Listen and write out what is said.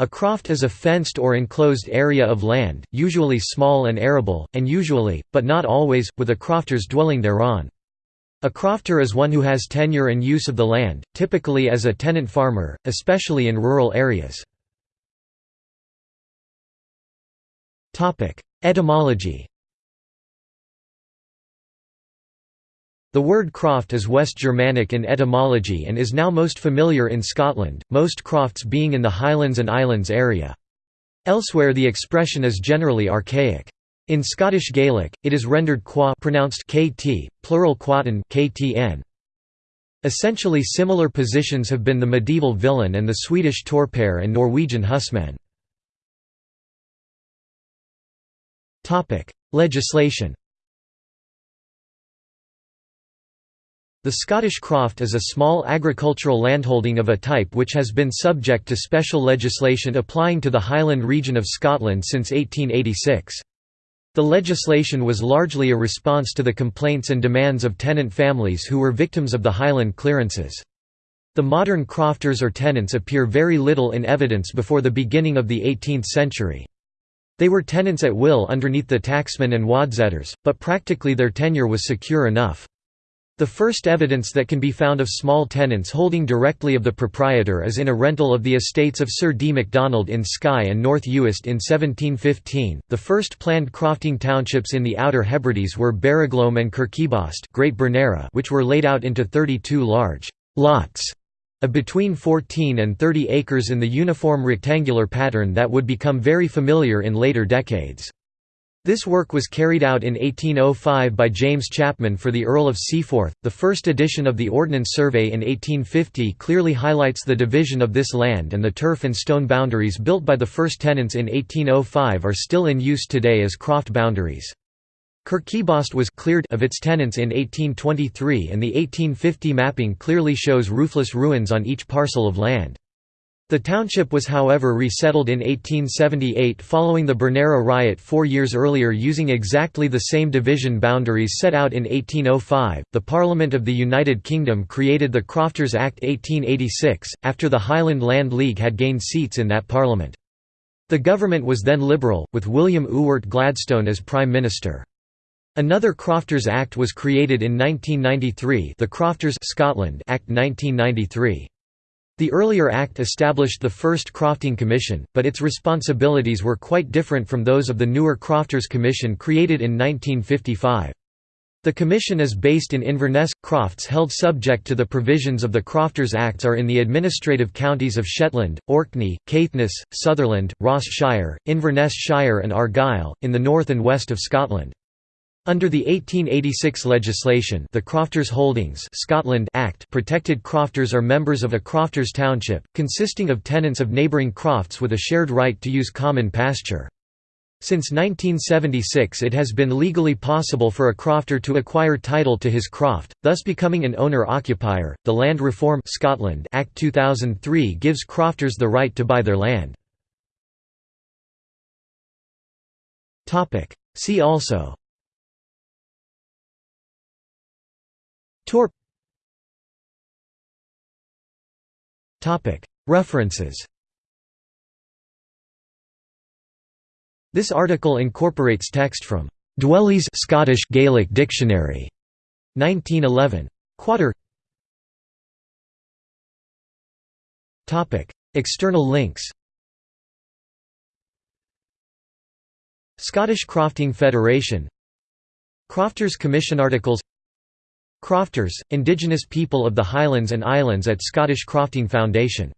A croft is a fenced or enclosed area of land, usually small and arable, and usually, but not always, with a crofter's dwelling thereon. A crofter is one who has tenure and use of the land, typically as a tenant farmer, especially in rural areas. Etymology The word croft is West Germanic in etymology and is now most familiar in Scotland, most crofts being in the Highlands and Islands area. Elsewhere the expression is generally archaic. In Scottish Gaelic, it is rendered qua pronounced kt, plural quatin ktn. Essentially similar positions have been the medieval villein and the Swedish torpare and Norwegian husman. Legislation The Scottish croft is a small agricultural landholding of a type which has been subject to special legislation applying to the Highland region of Scotland since 1886. The legislation was largely a response to the complaints and demands of tenant families who were victims of the Highland clearances. The modern crofters or tenants appear very little in evidence before the beginning of the 18th century. They were tenants at will underneath the tacksmen and wadsetters, but practically their tenure was secure enough. The first evidence that can be found of small tenants holding directly of the proprietor is in a rental of the estates of Sir D. MacDonald in Skye and North Uist in 1715. The first planned crofting townships in the Outer Hebrides were Barraglom and Kirkibost, Great Bernera, which were laid out into 32 large lots of between 14 and 30 acres in the uniform rectangular pattern that would become very familiar in later decades. This work was carried out in 1805 by James Chapman for the Earl of Seaforth. The first edition of the Ordnance Survey in 1850 clearly highlights the division of this land, and the turf and stone boundaries built by the first tenants in 1805 are still in use today as croft boundaries. Kirkibost was cleared of its tenants in 1823 and the 1850 mapping clearly shows roofless ruins on each parcel of land. The township was however resettled in 1878 following the Bernera riot four years earlier using exactly the same division boundaries set out in 1805. The Parliament of the United Kingdom created the Crofters Act 1886, after the Highland Land League had gained seats in that parliament. The government was then Liberal, with William Ewart Gladstone as Prime Minister. Another Crofters Act was created in 1993 the Crofters Scotland Act 1993. The earlier Act established the first Crofting Commission, but its responsibilities were quite different from those of the newer Crofters Commission created in 1955. The commission is based in Inverness. Crofts held subject to the provisions of the Crofters Acts are in the administrative counties of Shetland, Orkney, Caithness, Sutherland, Ross Shire, Inverness Shire and Argyll, in the north and west of Scotland. Under the 1886 legislation the Crofters Holdings Scotland Act protected crofters or members of a crofters township, consisting of tenants of neighbouring crofts with a shared right to use common pasture. Since 1976 it has been legally possible for a crofter to acquire title to his croft, thus becoming an owner-occupier. The Land Reform Scotland Act 2003 gives crofters the right to buy their land. See also Torp References This article incorporates text from Dwelly's Scottish Gaelic Dictionary, 1911. Quater. Topic: External links. Scottish Crofting Federation Crofters Commission articles Crofters, Indigenous people of the Highlands and Islands at Scottish Crofting Foundation